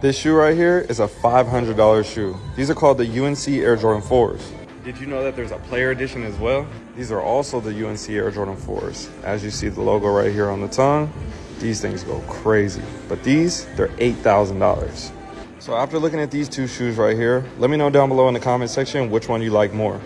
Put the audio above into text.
This shoe right here is a $500 shoe. These are called the UNC Air Jordan 4s. Did you know that there's a player edition as well? These are also the UNC Air Jordan 4s. As you see the logo right here on the tongue, these things go crazy. But these, they're $8,000. So after looking at these two shoes right here, let me know down below in the comment section which one you like more.